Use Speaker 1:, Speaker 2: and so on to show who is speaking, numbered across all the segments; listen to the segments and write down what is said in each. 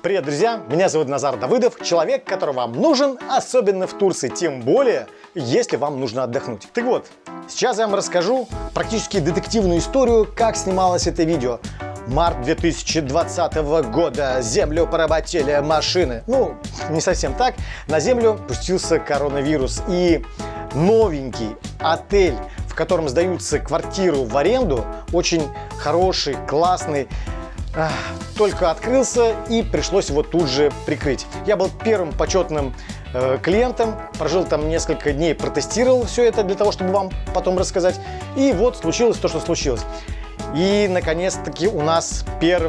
Speaker 1: Привет, друзья! Меня зовут Назар Давыдов, человек, который вам нужен, особенно в Турции, тем более, если вам нужно отдохнуть. Так вот, сейчас я вам расскажу практически детективную историю, как снималось это видео. Март 2020 года. Землю поработили машины. Ну, не совсем так. На Землю пустился коронавирус. И новенький отель, в котором сдаются квартиру в аренду, очень хороший, классный, только открылся и пришлось его тут же прикрыть. Я был первым почетным э, клиентом, прожил там несколько дней, протестировал все это для того, чтобы вам потом рассказать. И вот случилось то, что случилось. И, наконец-таки, у нас 1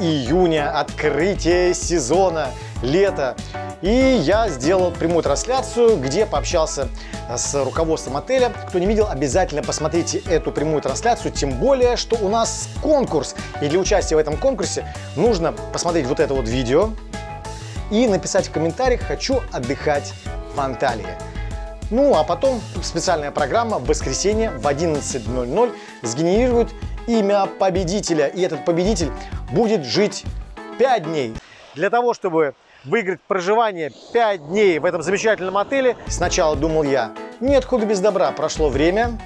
Speaker 1: июня, открытие сезона, лето. И я сделал прямую трансляцию, где пообщался с руководством отеля. Кто не видел, обязательно посмотрите эту прямую трансляцию, тем более, что у нас конкурс. И для участия в этом конкурсе нужно посмотреть вот это вот видео и написать в комментариях «Хочу отдыхать в Анталии». Ну, а потом специальная программа в воскресенье в 11.00 сгенерирует имя победителя. И этот победитель будет жить 5 дней. Для того, чтобы выиграть проживание 5 дней в этом замечательном отеле, сначала думал я, нет худа без добра, прошло время,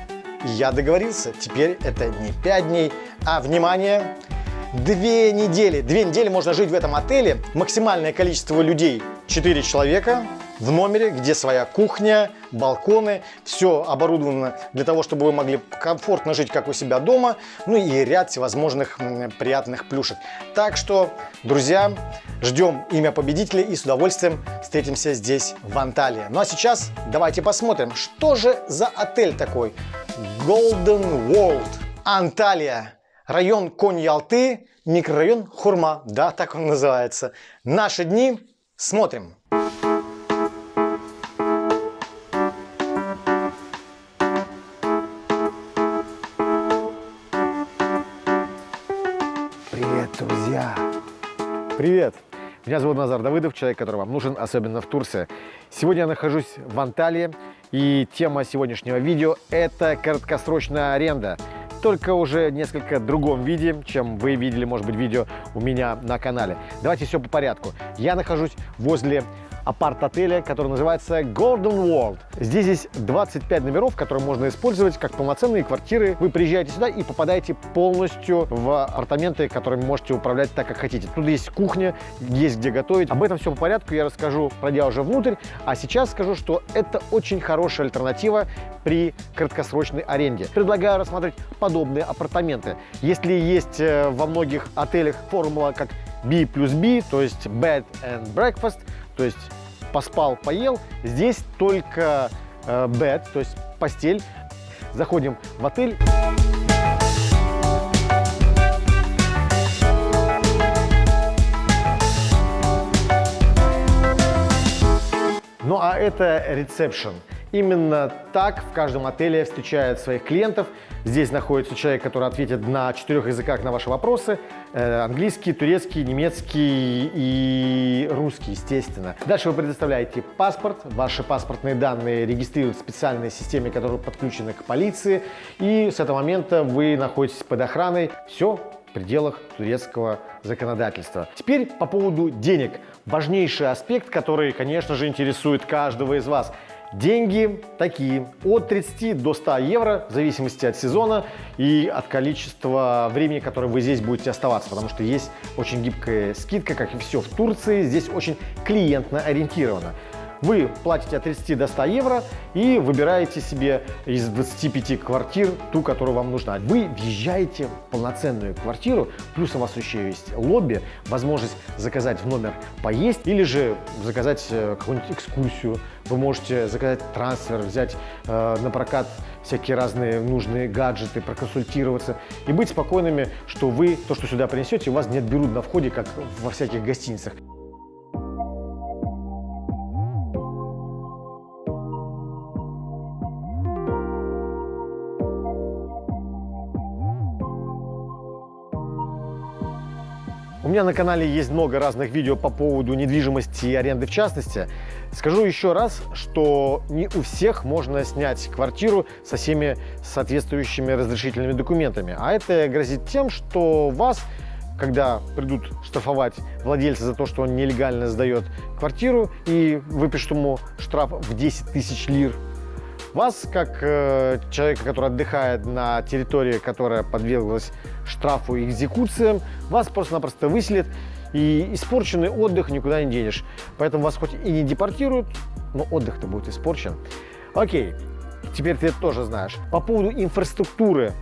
Speaker 1: я договорился. Теперь это не 5 дней, а, внимание, две недели. Две недели можно жить в этом отеле. Максимальное количество людей 4 человека в номере, где своя кухня, балконы, все оборудовано для того, чтобы вы могли комфортно жить, как у себя дома, ну и ряд всевозможных приятных плюшек. Так что, друзья, ждем имя победителя и с удовольствием встретимся здесь, в Анталии. Ну а сейчас давайте посмотрим, что же за отель такой Golden World Анталия. Район Конь-Ялты, микрорайон Хурма, да, так он называется. Наши дни смотрим. Привет! Меня зовут Назар Давыдов, человек, который вам нужен, особенно в Турции. Сегодня я нахожусь в Анталии, и тема сегодняшнего видео – это краткосрочная аренда. Только уже несколько другом виде, чем вы видели, может быть, видео у меня на канале. Давайте все по порядку. Я нахожусь возле апарт-отеля, который называется Golden World. Здесь есть 25 номеров, которые можно использовать как полноценные квартиры. Вы приезжаете сюда и попадаете полностью в апартаменты, которыми можете управлять так, как хотите. Тут есть кухня, есть где готовить. Об этом все по порядку я расскажу, пройдя уже внутрь. А сейчас скажу, что это очень хорошая альтернатива при краткосрочной аренде. Предлагаю рассмотреть подобные апартаменты. Если есть э, во многих отелях формула как B плюс B, то есть Bed and Breakfast, то есть поспал, поел. Здесь только э, bed, то есть постель. Заходим в отель. Ну а это ресепшн. Именно так в каждом отеле встречают своих клиентов. Здесь находится человек, который ответит на четырех языках на ваши вопросы. Э, английский, турецкий, немецкий и русский, естественно. Дальше вы предоставляете паспорт. Ваши паспортные данные регистрируют в специальной системе, которая подключена к полиции. И с этого момента вы находитесь под охраной. Все в пределах турецкого законодательства. Теперь по поводу денег. Важнейший аспект, который, конечно же, интересует каждого из вас – Деньги такие, от 30 до 100 евро, в зависимости от сезона и от количества времени, которое вы здесь будете оставаться, потому что есть очень гибкая скидка, как и все в Турции, здесь очень клиентно ориентировано. Вы платите от 30 до 100 евро и выбираете себе из 25 квартир ту, которую вам нужна. Вы въезжаете в полноценную квартиру, плюс у вас еще есть лобби, возможность заказать в номер поесть или же заказать э, какую-нибудь экскурсию. Вы можете заказать трансфер, взять э, на прокат всякие разные нужные гаджеты, проконсультироваться и быть спокойными, что вы то, что сюда принесете, у вас не отберут на входе, как во всяких гостиницах. Меня на канале есть много разных видео по поводу недвижимости и аренды в частности. Скажу еще раз, что не у всех можно снять квартиру со всеми соответствующими разрешительными документами. А это грозит тем, что вас когда придут штрафовать владельца за то, что он нелегально сдает квартиру и выпишут ему штраф в 10 тысяч лир, вас, как э, человека, который отдыхает на территории, которая подверглась штрафу и экзекуциям, вас просто-напросто выселят, и испорченный отдых никуда не денешь. Поэтому вас хоть и не депортируют, но отдых-то будет испорчен. Окей, теперь ты это тоже знаешь. По поводу инфраструктуры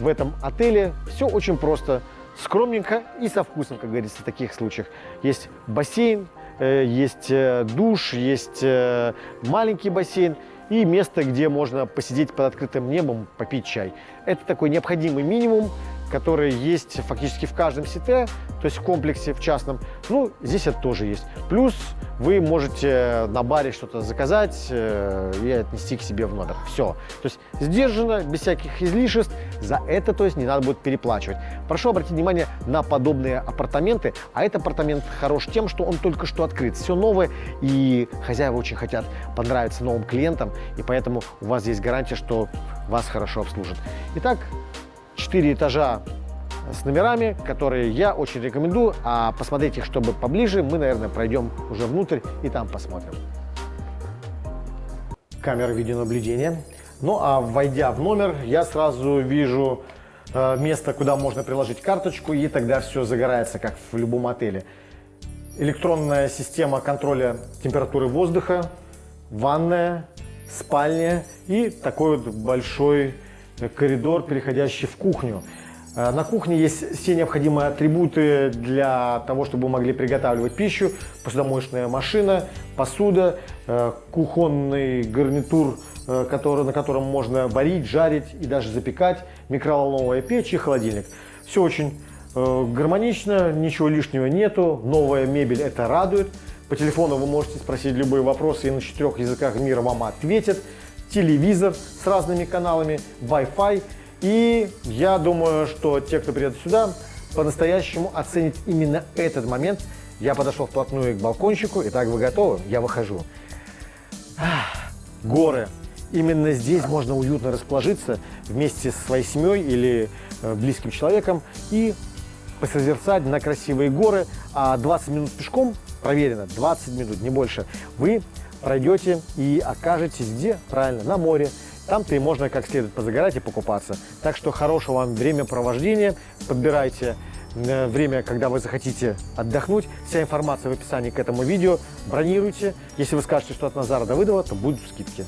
Speaker 1: в этом отеле все очень просто. Скромненько и со вкусом, как говорится, в таких случаях. Есть бассейн, э, есть э, душ, есть э, маленький бассейн и место, где можно посидеть под открытым небом, попить чай. Это такой необходимый минимум, который есть фактически в каждом сите, то есть в комплексе, в частном. Ну, здесь это тоже есть. Плюс вы можете на баре что-то заказать э, и отнести к себе в номер. Все. То есть сдержанно, без всяких излишеств. За это, то есть, не надо будет переплачивать. Прошу обратить внимание на подобные апартаменты. А этот апартамент хорош тем, что он только что открыт. Все новое, и хозяева очень хотят понравиться новым клиентам, и поэтому у вас есть гарантия, что вас хорошо обслужат. Итак, 4 этажа с номерами, которые я очень рекомендую. А посмотреть их, чтобы поближе, мы, наверное, пройдем уже внутрь и там посмотрим. Камера видеонаблюдения. Ну а войдя в номер, я сразу вижу э, место, куда можно приложить карточку, и тогда все загорается, как в любом отеле. Электронная система контроля температуры воздуха, ванная, спальня и такой вот большой коридор, переходящий в кухню. Э, на кухне есть все необходимые атрибуты для того, чтобы вы могли приготавливать пищу. Посудомоечная машина, посуда, э, кухонный гарнитур, э, который, на котором можно варить, жарить и даже запекать, микроволновая печь и холодильник. Все очень гармонично, ничего лишнего нету, новая мебель это радует. По телефону вы можете спросить любые вопросы и на четырех языках мира вам ответят телевизор с разными каналами, Wi-Fi. И я думаю, что те, кто придет сюда, по-настоящему оценит именно этот момент. Я подошел вплотную к балкончику. Итак, вы готовы? Я выхожу. Ах, горы. Именно здесь можно уютно расположиться вместе со своей семьей или э, близким человеком и посозерцать на красивые горы. А 20 минут пешком, проверено, 20 минут, не больше, вы пройдете и окажетесь где? Правильно, на море. Там-то и можно как следует позагорать и покупаться. Так что хорошего вам времяпровождения. Подбирайте э, время, когда вы захотите отдохнуть. Вся информация в описании к этому видео. Бронируйте. Если вы скажете, что от Назара Давыдова, то будут скидки.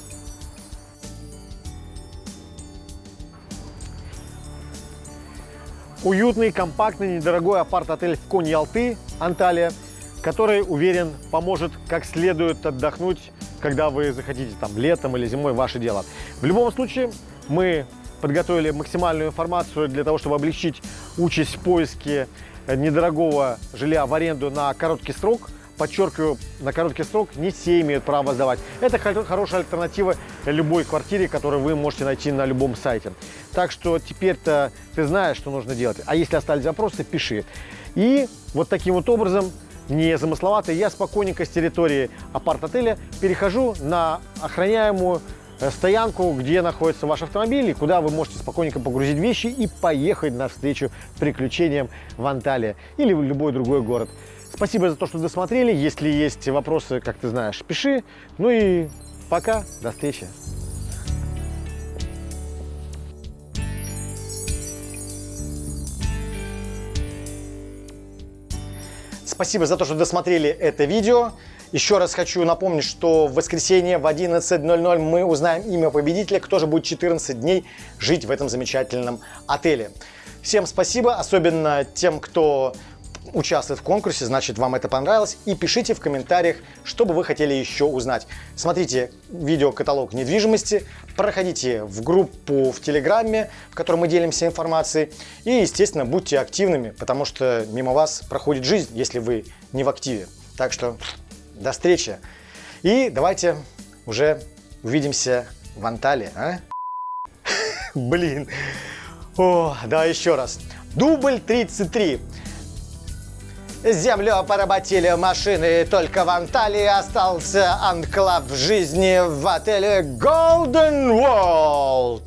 Speaker 1: Уютный, компактный, недорогой апарт-отель в Конь-Ялты, Анталия – который, уверен, поможет как следует отдохнуть, когда вы захотите, там, летом или зимой, ваше дело. В любом случае, мы подготовили максимальную информацию для того, чтобы облегчить участь в поиске недорогого жилья в аренду на короткий срок. Подчеркиваю, на короткий срок не все имеют право сдавать. Это хорошая альтернатива любой квартире, которую вы можете найти на любом сайте. Так что теперь-то ты знаешь, что нужно делать. А если остались вопросы, пиши. И вот таким вот образом не замысловатый, я спокойненько с территории апарт-отеля перехожу на охраняемую э, стоянку, где находится ваш автомобиль, и куда вы можете спокойненько погрузить вещи и поехать навстречу приключениям в Анталии или в любой другой город. Спасибо за то, что досмотрели. Если есть вопросы, как ты знаешь, пиши. Ну и пока, до встречи. Спасибо за то, что досмотрели это видео. Еще раз хочу напомнить, что в воскресенье в 11.00 мы узнаем имя победителя, кто же будет 14 дней жить в этом замечательном отеле. Всем спасибо, особенно тем, кто участвует в конкурсе, значит вам это понравилось. И пишите в комментариях, что бы вы хотели еще узнать. Смотрите видеокаталог недвижимости, проходите в группу в Телеграме, в которой мы делимся информацией. И, естественно, будьте активными, потому что мимо вас проходит жизнь, если вы не в активе. Так что до встречи. И давайте уже увидимся в Анталии. А? Блин. О, да, еще раз. Дубль 33. Землю поработили машины, только в Анталии остался анклав жизни в отеле Golden World.